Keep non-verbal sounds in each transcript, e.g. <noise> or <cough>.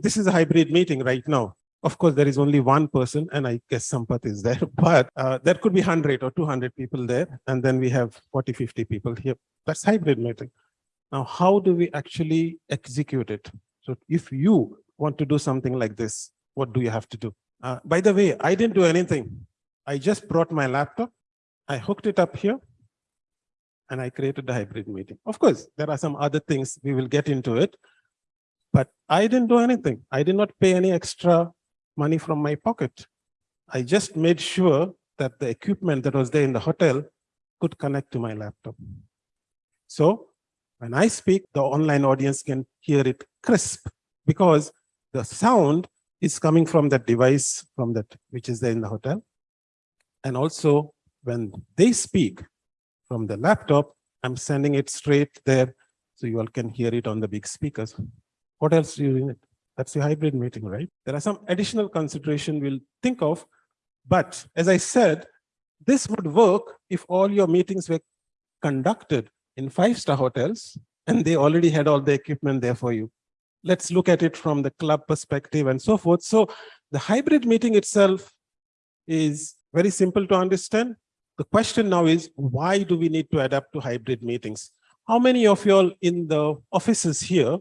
This is a hybrid meeting right now. Of course, there is only one person and I guess Sampath is there, <laughs> but uh, there could be 100 or 200 people there. And then we have 40, 50 people here. That's hybrid meeting. Now, how do we actually execute it? So if you want to do something like this, what do you have to do? Uh, by the way, I didn't do anything. I just brought my laptop. I hooked it up here and I created the hybrid meeting. Of course, there are some other things we will get into it, but I didn't do anything. I did not pay any extra money from my pocket. I just made sure that the equipment that was there in the hotel could connect to my laptop. So when I speak, the online audience can hear it crisp because the sound is coming from that device from that which is there in the hotel. And also when they speak from the laptop, I'm sending it straight there so you all can hear it on the big speakers. What else do you need? That's the hybrid meeting, right? There are some additional consideration we'll think of, but as I said, this would work if all your meetings were conducted in five-star hotels and they already had all the equipment there for you. Let's look at it from the club perspective and so forth. So the hybrid meeting itself is very simple to understand. The question now is, why do we need to adapt to hybrid meetings? How many of you all in the offices here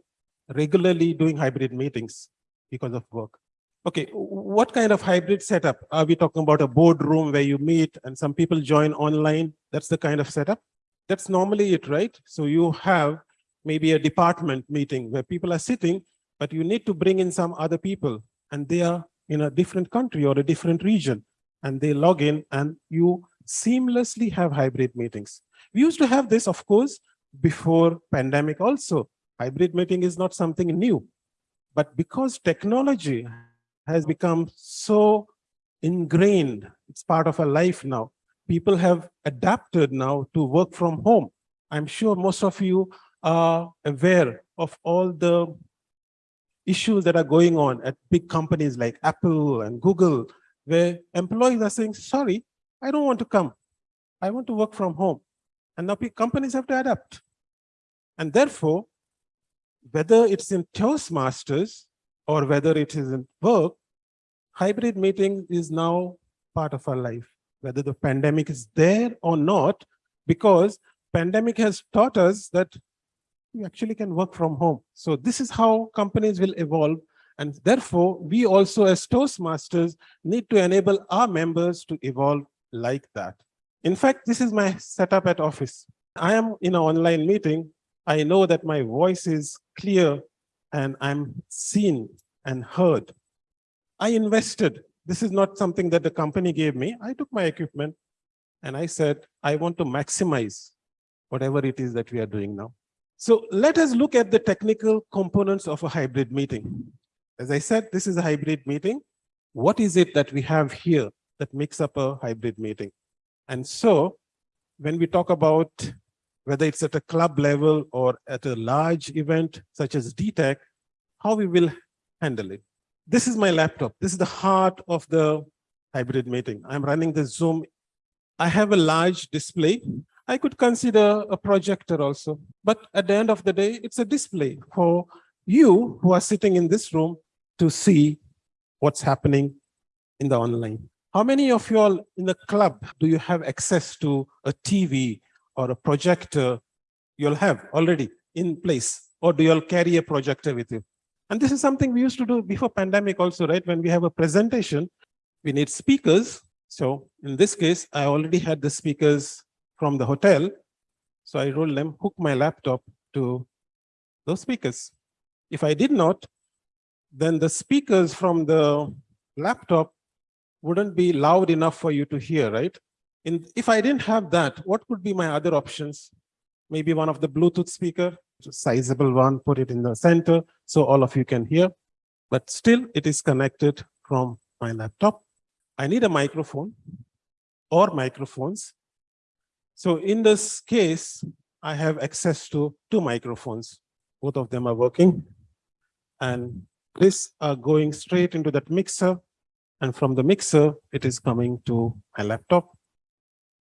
regularly doing hybrid meetings because of work. Okay, what kind of hybrid setup? Are we talking about a boardroom where you meet and some people join online? That's the kind of setup? That's normally it, right? So you have maybe a department meeting where people are sitting, but you need to bring in some other people and they are in a different country or a different region and they log in and you seamlessly have hybrid meetings. We used to have this, of course, before pandemic also hybrid meeting is not something new. But because technology has become so ingrained, it's part of our life now, people have adapted now to work from home. I'm sure most of you are aware of all the issues that are going on at big companies like Apple and Google, where employees are saying, sorry, I don't want to come. I want to work from home. And now companies have to adapt. And therefore, whether it's in Toastmasters or whether it is in work, hybrid meeting is now part of our life, whether the pandemic is there or not, because pandemic has taught us that you actually can work from home. So this is how companies will evolve. And therefore, we also as Toastmasters need to enable our members to evolve like that. In fact, this is my setup at office. I am in an online meeting I know that my voice is clear and I'm seen and heard. I invested. This is not something that the company gave me. I took my equipment and I said, I want to maximize whatever it is that we are doing now. So let us look at the technical components of a hybrid meeting. As I said, this is a hybrid meeting. What is it that we have here that makes up a hybrid meeting? And so when we talk about whether it's at a club level or at a large event such as DTEC, how we will handle it. This is my laptop. This is the heart of the hybrid meeting. I'm running the Zoom. I have a large display. I could consider a projector also, but at the end of the day, it's a display for you who are sitting in this room to see what's happening in the online. How many of you all in the club do you have access to a TV or a projector uh, you'll have already in place, or do you all carry a projector with you? And this is something we used to do before pandemic also, right? When we have a presentation, we need speakers. So in this case, I already had the speakers from the hotel. So I rolled them, hook my laptop to those speakers. If I did not, then the speakers from the laptop wouldn't be loud enough for you to hear, right? In, if I didn't have that, what could be my other options? Maybe one of the Bluetooth speaker, sizable one, put it in the center so all of you can hear. But still, it is connected from my laptop. I need a microphone or microphones. So in this case, I have access to two microphones. Both of them are working. And this are going straight into that mixer. And from the mixer, it is coming to my laptop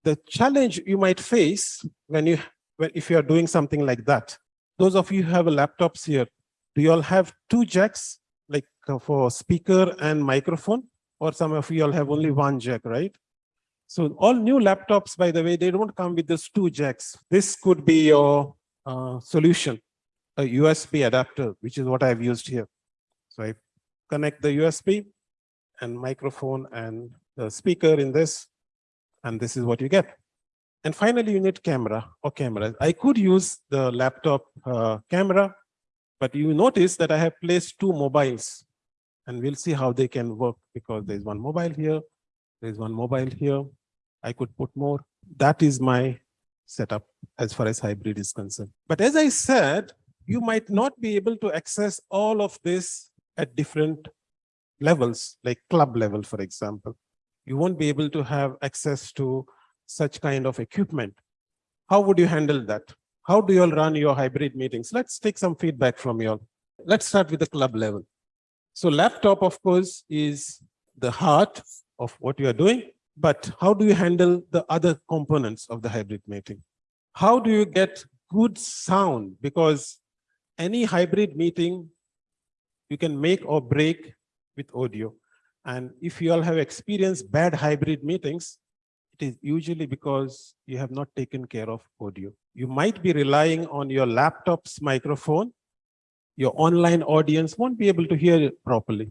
the challenge you might face when you when if you are doing something like that those of you who have laptops here do you all have two jacks like uh, for speaker and microphone, or some of you all have only one jack, right? So all new laptops, by the way, they don't come with those two jacks. This could be your uh, solution, a USB adapter, which is what I've used here. So I connect the USB and microphone and the speaker in this, and this is what you get. And finally, you need camera or cameras. I could use the laptop uh, camera, but you notice that I have placed two mobiles and we'll see how they can work because there's one mobile here, there's one mobile here. I could put more. That is my setup as far as hybrid is concerned. But as I said, you might not be able to access all of this at different levels, like club level, for example. You won't be able to have access to such kind of equipment. How would you handle that? How do you all run your hybrid meetings? Let's take some feedback from you all. Let's start with the club level. So laptop, of course, is the heart of what you are doing, but how do you handle the other components of the hybrid meeting? How do you get good sound? Because any hybrid meeting, you can make or break with audio. And if you all have experienced bad hybrid meetings, it is usually because you have not taken care of audio. You might be relying on your laptop's microphone. Your online audience won't be able to hear it properly.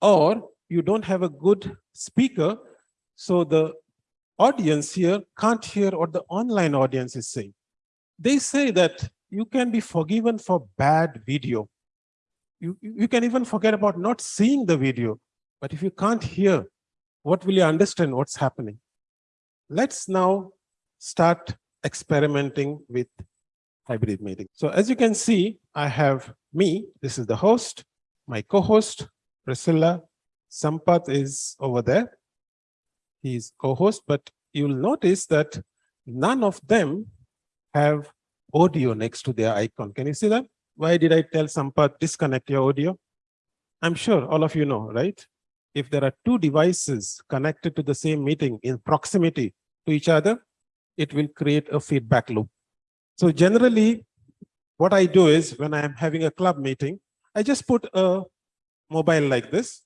Or you don't have a good speaker, so the audience here can't hear what the online audience is saying. They say that you can be forgiven for bad video. You, you can even forget about not seeing the video, but if you can't hear, what will you understand what's happening? Let's now start experimenting with hybrid meeting. So as you can see, I have me, this is the host, my co-host, Priscilla, Sampath is over there. He's co-host, but you'll notice that none of them have audio next to their icon. Can you see that? Why did I tell Sampath disconnect your audio? I'm sure all of you know, right? If there are two devices connected to the same meeting in proximity to each other, it will create a feedback loop. So generally, what I do is when I'm having a club meeting, I just put a mobile like this,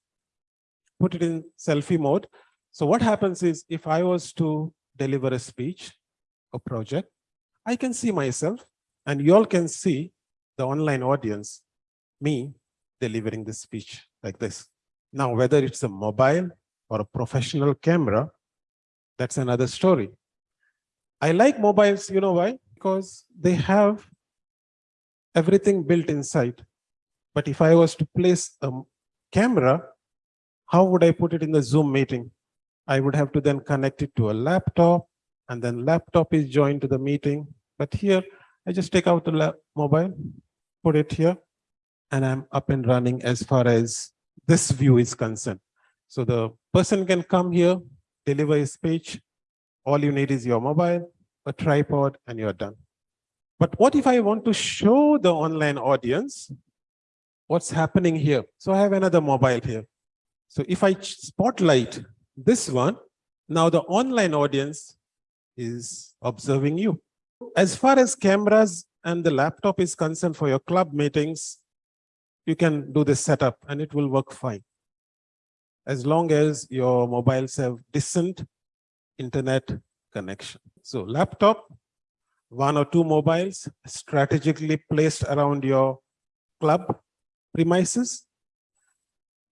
put it in selfie mode. So what happens is if I was to deliver a speech, a project, I can see myself and you all can see the online audience, me delivering this speech like this. Now, whether it's a mobile or a professional camera, that's another story. I like mobiles, you know why? Because they have everything built inside. But if I was to place a camera, how would I put it in the Zoom meeting? I would have to then connect it to a laptop and then laptop is joined to the meeting. But here, I just take out the mobile, put it here, and I'm up and running as far as this view is concerned. So the person can come here, deliver a speech. All you need is your mobile, a tripod, and you're done. But what if I want to show the online audience what's happening here? So I have another mobile here. So if I spotlight this one, now the online audience is observing you. As far as cameras and the laptop is concerned for your club meetings, you can do this setup and it will work fine. As long as your mobiles have decent internet connection. So laptop, one or two mobiles strategically placed around your club premises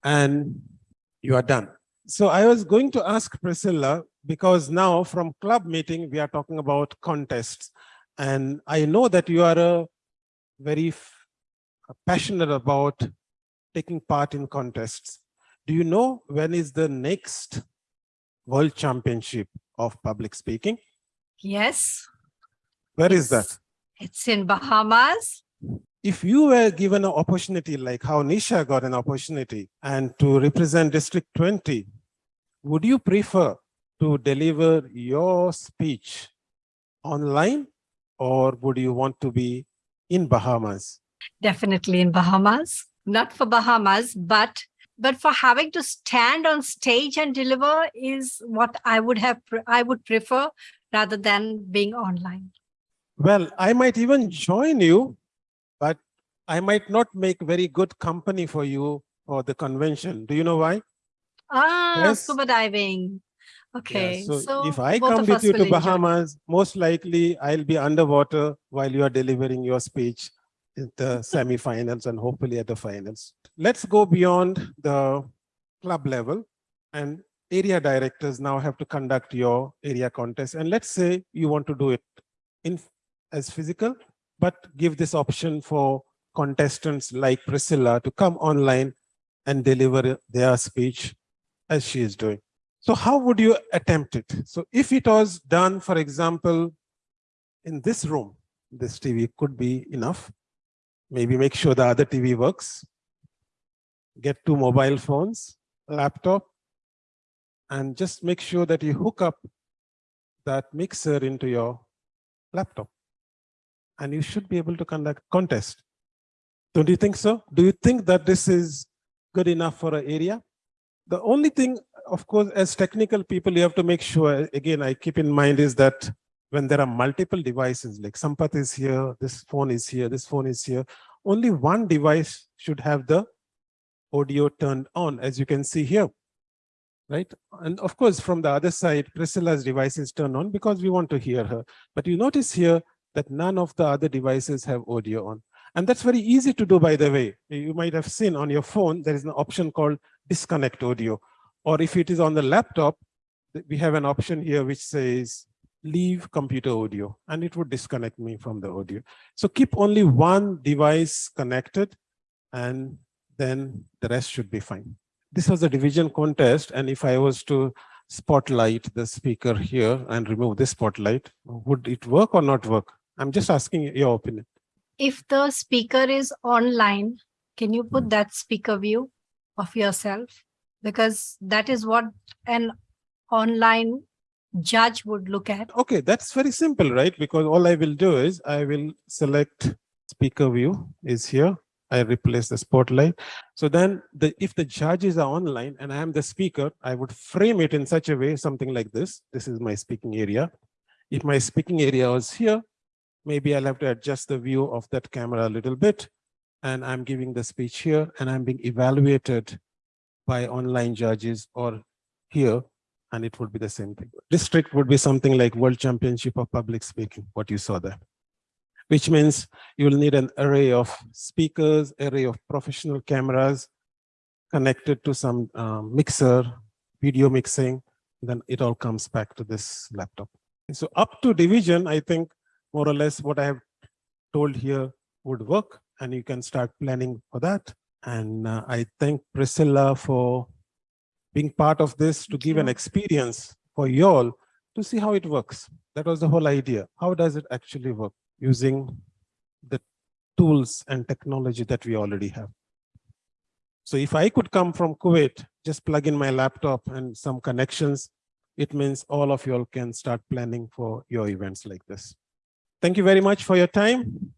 and you are done. So I was going to ask Priscilla, because now from club meeting, we are talking about contests. And I know that you are a very passionate about taking part in contests. Do you know when is the next World Championship of Public Speaking? Yes. Where is that? It's in Bahamas. If you were given an opportunity like how Nisha got an opportunity and to represent District 20, would you prefer to deliver your speech online or would you want to be in Bahamas? Definitely in Bahamas. Not for Bahamas, but but for having to stand on stage and deliver is what I would have I would prefer rather than being online. Well, I might even join you, but I might not make very good company for you for the convention. Do you know why? Ah, Yes. scuba diving. Yeah, Okay, so, so if I come with you to enjoy. Bahamas, most likely I'll be underwater while you are delivering your speech the semifinals and hopefully at the finals. Let's go beyond the club level and area directors now have to conduct your area contest. And let's say you want to do it in as physical, but give this option for contestants like Priscilla to come online and deliver their speech as she is doing. So how would you attempt it? So if it was done, for example, in this room, this TV could be enough. Maybe make sure the other TV works. Get two mobile phones, laptop, and just make sure that you hook up that mixer into your laptop. And you should be able to conduct contest. Don't you think so? Do you think that this is good enough for an area? The only thing, of course, as technical people, you have to make sure, again, I keep in mind is that when there are multiple devices, like Sampath is here, this phone is here, this phone is here, only one device should have the audio turned on, as you can see here. Right? And of course, from the other side, Priscilla's device is turned on because we want to hear her. But you notice here that none of the other devices have audio on. And that's very easy to do, by the way. You might have seen on your phone, there is an option called disconnect audio. Or if it is on the laptop, we have an option here which says leave computer audio, and it would disconnect me from the audio. So keep only one device connected, and then the rest should be fine. This was a division contest, and if I was to spotlight the speaker here and remove this spotlight, would it work or not work? I'm just asking your opinion. If the speaker is online, can you put that speaker view of yourself? Because that is what an online judge would look at. Okay, that's very simple, right? Because all I will do is I will select speaker view is here. I replace the spotlight. So then the if the judges are online and I am the speaker, I would frame it in such a way, something like this. This is my speaking area. If my speaking area was here, maybe I'll have to adjust the view of that camera a little bit. And I'm giving the speech here and I'm being evaluated by online judges or here and it would be the same thing. District would be something like World Championship of Public Speaking, what you saw there. Which means you will need an array of speakers, array of professional cameras connected to some um, mixer, video mixing, then it all comes back to this laptop. And so up to division, I think more or less what I have told here would work and you can start planning for that. And uh, I thank Priscilla for being part of this to give an experience for you all to see how it works. That was the whole idea. How does it actually work using the tools and technology that we already have? So if I could come from Kuwait, just plug in my laptop and some connections, it means all of you all can start planning for your events like this. Thank you very much for your time.